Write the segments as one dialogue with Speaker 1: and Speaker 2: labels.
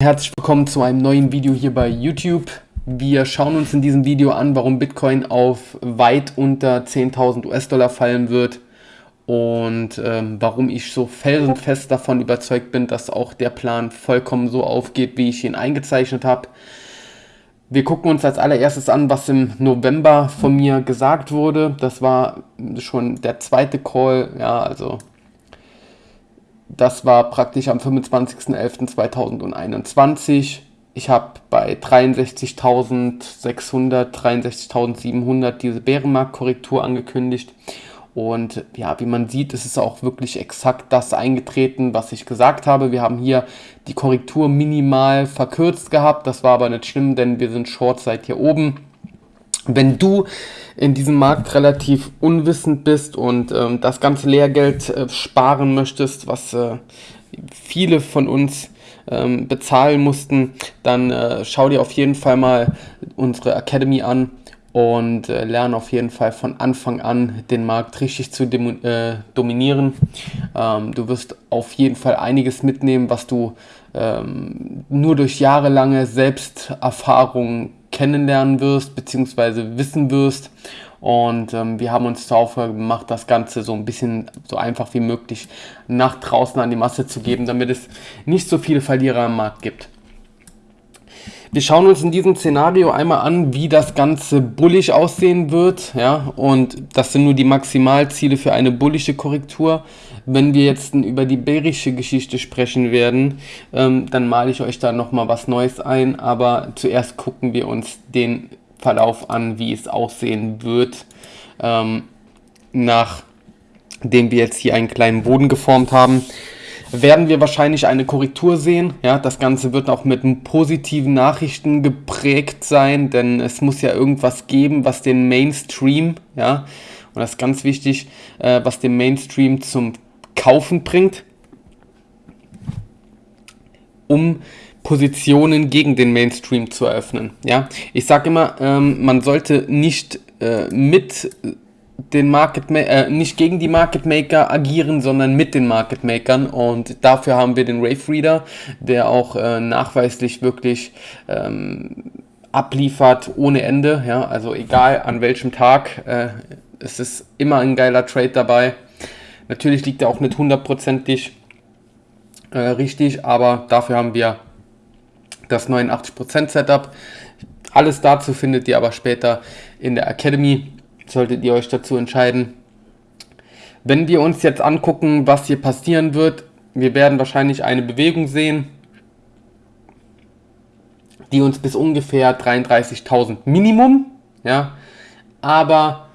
Speaker 1: Herzlich willkommen zu einem neuen Video hier bei YouTube. Wir schauen uns in diesem Video an, warum Bitcoin auf weit unter 10.000 US-Dollar fallen wird und ähm, warum ich so felsenfest davon überzeugt bin, dass auch der Plan vollkommen so aufgeht, wie ich ihn eingezeichnet habe. Wir gucken uns als allererstes an, was im November von mir gesagt wurde. Das war schon der zweite Call, ja, also das war praktisch am 25.11.2021. Ich habe bei 63.600, 63.700 diese Bärenmarktkorrektur angekündigt. Und ja, wie man sieht, ist es auch wirklich exakt das eingetreten, was ich gesagt habe. Wir haben hier die Korrektur minimal verkürzt gehabt. Das war aber nicht schlimm, denn wir sind Short seit hier oben. Wenn du in diesem Markt relativ unwissend bist und ähm, das ganze Lehrgeld äh, sparen möchtest, was äh, viele von uns ähm, bezahlen mussten, dann äh, schau dir auf jeden Fall mal unsere Academy an und äh, lerne auf jeden Fall von Anfang an den Markt richtig zu äh, dominieren. Ähm, du wirst auf jeden Fall einiges mitnehmen, was du ähm, nur durch jahrelange Selbsterfahrung kennenlernen wirst, beziehungsweise wissen wirst. Und ähm, wir haben uns zur Aufgabe gemacht, das Ganze so ein bisschen so einfach wie möglich nach draußen an die Masse zu geben, damit es nicht so viele Verlierer am Markt gibt. Wir schauen uns in diesem Szenario einmal an, wie das Ganze bullig aussehen wird. Ja, und das sind nur die Maximalziele für eine bullische Korrektur. Wenn wir jetzt über die bärische Geschichte sprechen werden, ähm, dann male ich euch da nochmal was Neues ein. Aber zuerst gucken wir uns den Verlauf an, wie es aussehen wird, ähm, nachdem wir jetzt hier einen kleinen Boden geformt haben werden wir wahrscheinlich eine Korrektur sehen. Ja, das Ganze wird auch mit positiven Nachrichten geprägt sein, denn es muss ja irgendwas geben, was den Mainstream, ja, und das ist ganz wichtig, äh, was den Mainstream zum Kaufen bringt, um Positionen gegen den Mainstream zu eröffnen. Ja, ich sage immer, ähm, man sollte nicht äh, mit den Market äh, nicht gegen die Market Maker agieren, sondern mit den Market Makern und dafür haben wir den Rave Reader, der auch äh, nachweislich wirklich ähm, abliefert ohne Ende, ja, also egal an welchem Tag, äh, es ist immer ein geiler Trade dabei. Natürlich liegt er auch nicht hundertprozentig äh, richtig, aber dafür haben wir das 89% Setup. Alles dazu findet ihr aber später in der Academy solltet ihr euch dazu entscheiden. Wenn wir uns jetzt angucken, was hier passieren wird, wir werden wahrscheinlich eine Bewegung sehen, die uns bis ungefähr 33.000 Minimum, ja, aber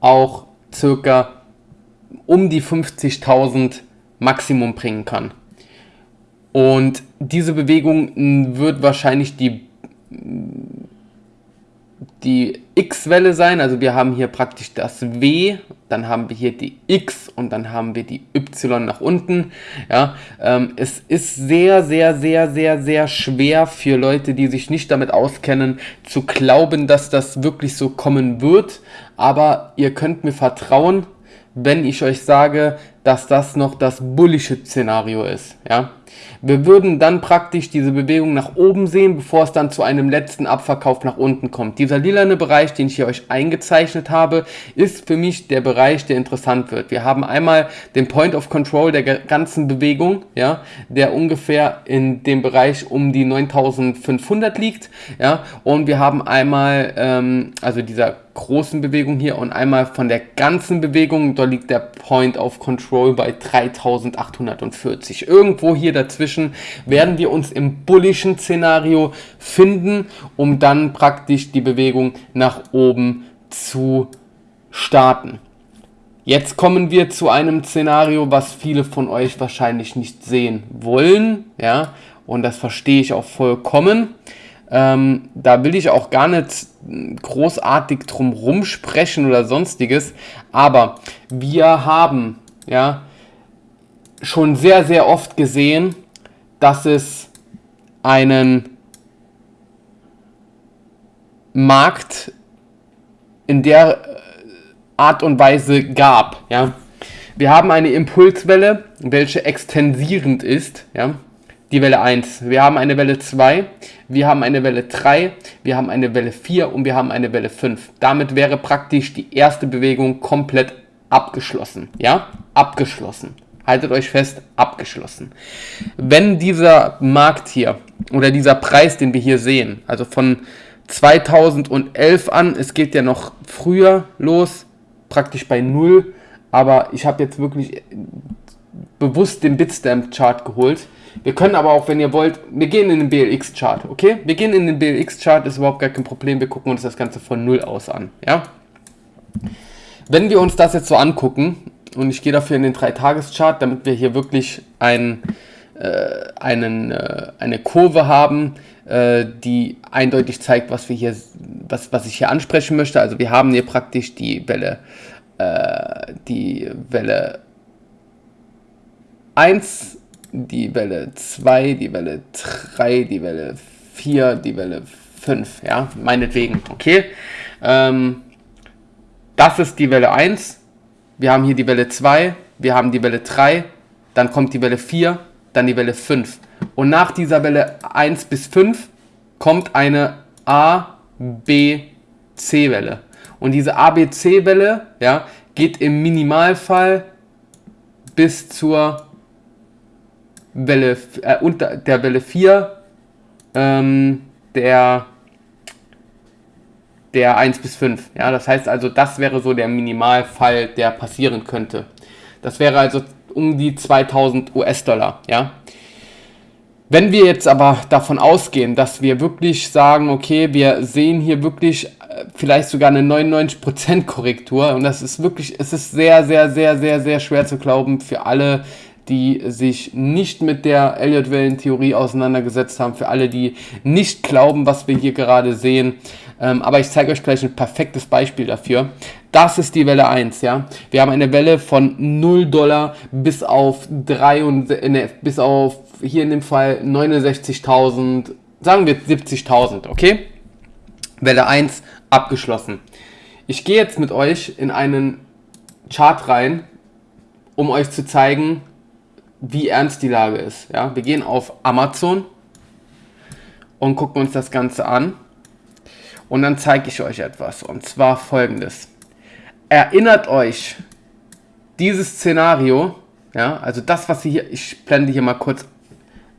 Speaker 1: auch circa um die 50.000 Maximum bringen kann. Und diese Bewegung wird wahrscheinlich die die X-Welle sein. Also wir haben hier praktisch das W, dann haben wir hier die X und dann haben wir die Y nach unten. Ja, ähm, es ist sehr, sehr, sehr, sehr, sehr schwer für Leute, die sich nicht damit auskennen, zu glauben, dass das wirklich so kommen wird. Aber ihr könnt mir vertrauen, wenn ich euch sage, dass das noch das bullische Szenario ist. Ja? Wir würden dann praktisch diese Bewegung nach oben sehen, bevor es dann zu einem letzten Abverkauf nach unten kommt. Dieser lilane Bereich, den ich hier euch eingezeichnet habe, ist für mich der Bereich, der interessant wird. Wir haben einmal den Point of Control der ganzen Bewegung, ja, der ungefähr in dem Bereich um die 9500 liegt. Ja, und wir haben einmal, ähm, also dieser großen Bewegung hier und einmal von der ganzen Bewegung, da liegt der Point of Control bei 3840. Irgendwo hier dazwischen werden wir uns im bullischen Szenario finden, um dann praktisch die Bewegung nach oben zu starten. Jetzt kommen wir zu einem Szenario, was viele von euch wahrscheinlich nicht sehen wollen, ja, und das verstehe ich auch vollkommen. Ähm, da will ich auch gar nicht großartig drum rumsprechen oder sonstiges, aber wir haben ja schon sehr, sehr oft gesehen, dass es einen Markt in der Art und Weise gab. Ja. Wir haben eine Impulswelle, welche extensierend ist. Ja. Die Welle 1. Wir haben eine Welle 2, wir haben eine Welle 3, wir haben eine Welle 4 und wir haben eine Welle 5. Damit wäre praktisch die erste Bewegung komplett abgeschlossen. Ja, abgeschlossen. Haltet euch fest, abgeschlossen. Wenn dieser Markt hier oder dieser Preis, den wir hier sehen, also von 2011 an, es geht ja noch früher los, praktisch bei 0, aber ich habe jetzt wirklich bewusst den Bitstamp-Chart geholt. Wir können aber auch, wenn ihr wollt, wir gehen in den BLX-Chart, okay? Wir gehen in den BLX-Chart, ist überhaupt gar kein Problem, wir gucken uns das Ganze von 0 aus an, ja? Wenn wir uns das jetzt so angucken, und ich gehe dafür in den 3-Tages-Chart, damit wir hier wirklich ein, äh, einen, äh, eine Kurve haben, äh, die eindeutig zeigt, was wir hier, was, was ich hier ansprechen möchte. Also wir haben hier praktisch die Welle, äh, die Welle 1, die Welle 2, die Welle 3, die Welle 4, die Welle 5, ja, meinetwegen, okay. Ähm, das ist die Welle 1, wir haben hier die Welle 2, wir haben die Welle 3, dann kommt die Welle 4, dann die Welle 5. Und nach dieser Welle 1 bis 5 kommt eine A, B, C-Welle. Und diese A, B, C-Welle ja, geht im Minimalfall bis zur Welle, äh, unter der Welle 4 ähm, der der 1 bis 5. Ja, das heißt also, das wäre so der Minimalfall, der passieren könnte. Das wäre also um die 2000 US-Dollar. Ja. Wenn wir jetzt aber davon ausgehen, dass wir wirklich sagen, okay, wir sehen hier wirklich äh, vielleicht sogar eine 99% Korrektur und das ist wirklich, es ist sehr, sehr, sehr, sehr, sehr schwer zu glauben für alle, die sich nicht mit der Elliott-Wellen-Theorie auseinandergesetzt haben, für alle, die nicht glauben, was wir hier gerade sehen. Ähm, aber ich zeige euch gleich ein perfektes Beispiel dafür. Das ist die Welle 1, ja. Wir haben eine Welle von 0 Dollar bis auf 3 und, ne, bis auf hier in dem Fall 69.000, sagen wir 70.000, okay? Welle 1 abgeschlossen. Ich gehe jetzt mit euch in einen Chart rein, um euch zu zeigen, wie ernst die Lage ist. Ja? Wir gehen auf Amazon und gucken uns das Ganze an. Und dann zeige ich euch etwas. Und zwar folgendes. Erinnert euch dieses Szenario, ja, also das, was ihr hier, ich blende hier mal kurz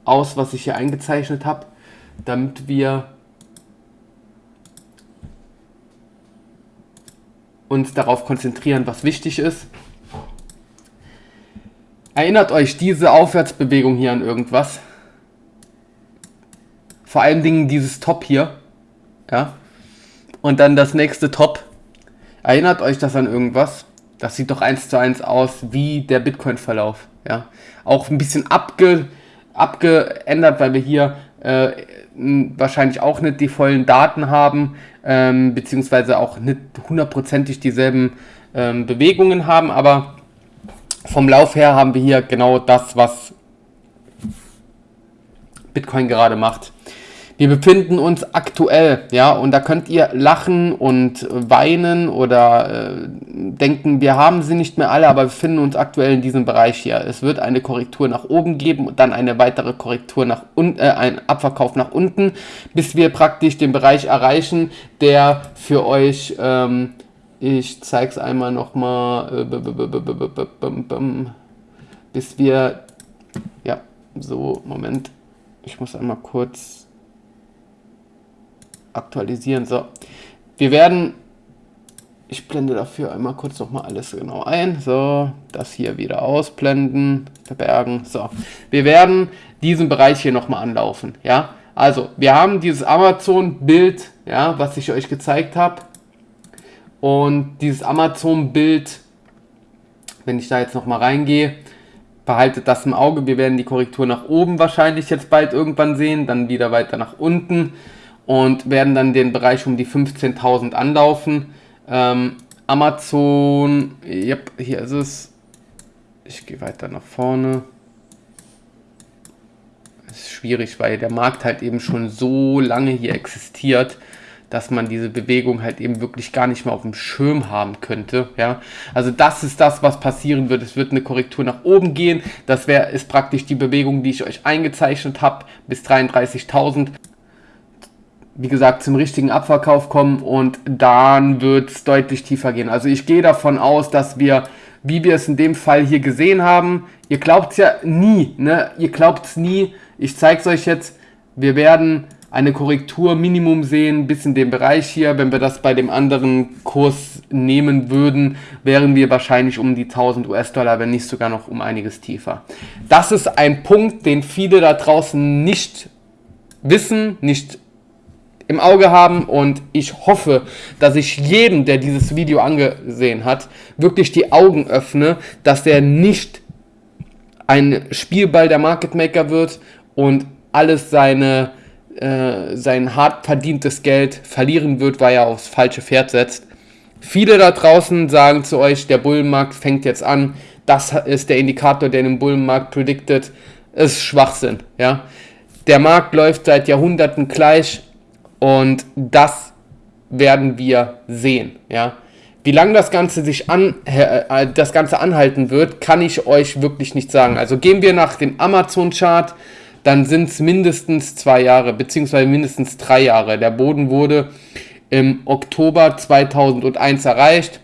Speaker 1: aus, was ich hier eingezeichnet habe, damit wir uns darauf konzentrieren, was wichtig ist. Erinnert euch diese Aufwärtsbewegung hier an irgendwas? Vor allen Dingen dieses Top hier. Ja. Und dann das nächste Top. Erinnert euch das an irgendwas? Das sieht doch eins zu eins aus wie der Bitcoin-Verlauf. Ja. Auch ein bisschen abge, abgeändert, weil wir hier äh, wahrscheinlich auch nicht die vollen Daten haben, ähm, beziehungsweise auch nicht hundertprozentig dieselben ähm, Bewegungen haben, aber vom Lauf her haben wir hier genau das, was Bitcoin gerade macht. Wir befinden uns aktuell, ja, und da könnt ihr lachen und weinen oder äh, denken, wir haben sie nicht mehr alle, aber wir befinden uns aktuell in diesem Bereich hier. Es wird eine Korrektur nach oben geben und dann eine weitere Korrektur nach unten, äh, ein Abverkauf nach unten, bis wir praktisch den Bereich erreichen, der für euch ähm, ich zeige es einmal nochmal, bis wir, ja, so, Moment, ich muss einmal kurz aktualisieren. So, wir werden, ich blende dafür einmal kurz nochmal alles genau ein. So, das hier wieder ausblenden, verbergen. So, wir werden diesen Bereich hier nochmal anlaufen. Ja, also wir haben dieses Amazon-Bild, ja, was ich euch gezeigt habe und dieses Amazon-Bild, wenn ich da jetzt nochmal reingehe, behaltet das im Auge. Wir werden die Korrektur nach oben wahrscheinlich jetzt bald irgendwann sehen, dann wieder weiter nach unten und werden dann den Bereich um die 15.000 anlaufen. Ähm, Amazon, yep, hier ist es. Ich gehe weiter nach vorne. Es ist schwierig, weil der Markt halt eben schon so lange hier existiert dass man diese Bewegung halt eben wirklich gar nicht mehr auf dem Schirm haben könnte. Ja, also das ist das, was passieren wird. Es wird eine Korrektur nach oben gehen. Das wäre ist praktisch die Bewegung, die ich euch eingezeichnet habe, bis 33.000 wie gesagt, zum richtigen Abverkauf kommen und dann wird es deutlich tiefer gehen. Also ich gehe davon aus, dass wir, wie wir es in dem Fall hier gesehen haben, ihr glaubt es ja nie, ne? Ihr glaubt es nie. Ich zeige es euch jetzt. Wir werden eine Korrektur Minimum sehen, bis in dem Bereich hier. Wenn wir das bei dem anderen Kurs nehmen würden, wären wir wahrscheinlich um die 1000 US-Dollar, wenn nicht sogar noch um einiges tiefer. Das ist ein Punkt, den viele da draußen nicht wissen, nicht im Auge haben und ich hoffe, dass ich jedem, der dieses Video angesehen hat, wirklich die Augen öffne, dass er nicht ein Spielball der Market Maker wird und alles seine, äh, sein hart verdientes Geld verlieren wird, weil er aufs falsche Pferd setzt. Viele da draußen sagen zu euch, der Bullenmarkt fängt jetzt an, das ist der Indikator, der den Bullenmarkt prediktet. Es ist Schwachsinn, ja. Der Markt läuft seit Jahrhunderten gleich und das werden wir sehen, ja. Wie lange das Ganze sich an, äh, das Ganze anhalten wird, kann ich euch wirklich nicht sagen. Also gehen wir nach dem Amazon-Chart, dann sind es mindestens zwei Jahre, beziehungsweise mindestens drei Jahre. Der Boden wurde im Oktober 2001 erreicht.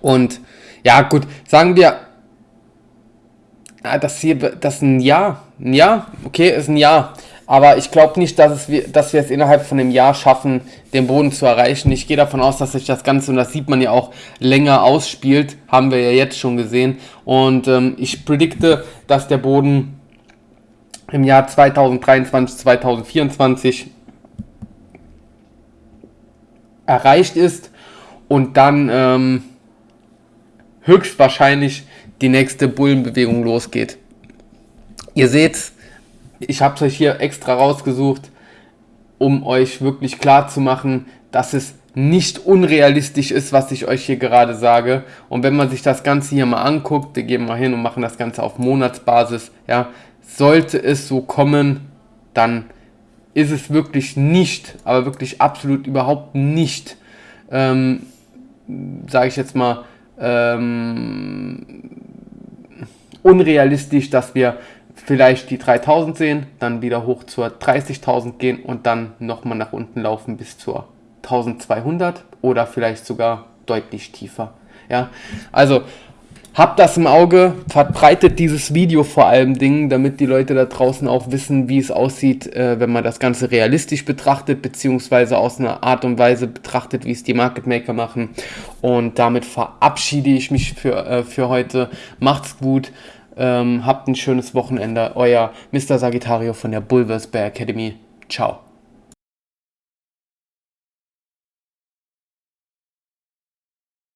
Speaker 1: Und ja, gut, sagen wir, ah, das hier, das ist ein Jahr. Ein Jahr? Okay, ist ein Jahr. Aber ich glaube nicht, dass, es, dass wir es innerhalb von einem Jahr schaffen, den Boden zu erreichen. Ich gehe davon aus, dass sich das Ganze, und das sieht man ja auch, länger ausspielt. Haben wir ja jetzt schon gesehen. Und ähm, ich predikte, dass der Boden im Jahr 2023, 2024 erreicht ist und dann ähm, höchstwahrscheinlich die nächste Bullenbewegung losgeht. Ihr seht, ich habe es euch hier extra rausgesucht, um euch wirklich klar zu machen, dass es nicht unrealistisch ist, was ich euch hier gerade sage. Und wenn man sich das Ganze hier mal anguckt, wir gehen mal hin und machen das Ganze auf Monatsbasis, ja, sollte es so kommen, dann ist es wirklich nicht, aber wirklich absolut überhaupt nicht, ähm, sage ich jetzt mal, ähm, unrealistisch, dass wir vielleicht die 3000 sehen, dann wieder hoch zur 30.000 gehen und dann nochmal nach unten laufen bis zur 1200 oder vielleicht sogar deutlich tiefer. Ja, also habt das im Auge, verbreitet dieses Video vor allem Dingen, damit die Leute da draußen auch wissen, wie es aussieht, äh, wenn man das Ganze realistisch betrachtet, beziehungsweise aus einer Art und Weise betrachtet, wie es die Market Maker machen. Und damit verabschiede ich mich für, äh, für heute. Macht's gut. Ähm, habt ein schönes Wochenende. Euer Mr. Sagittario von der Bulvers Bear Academy. Ciao.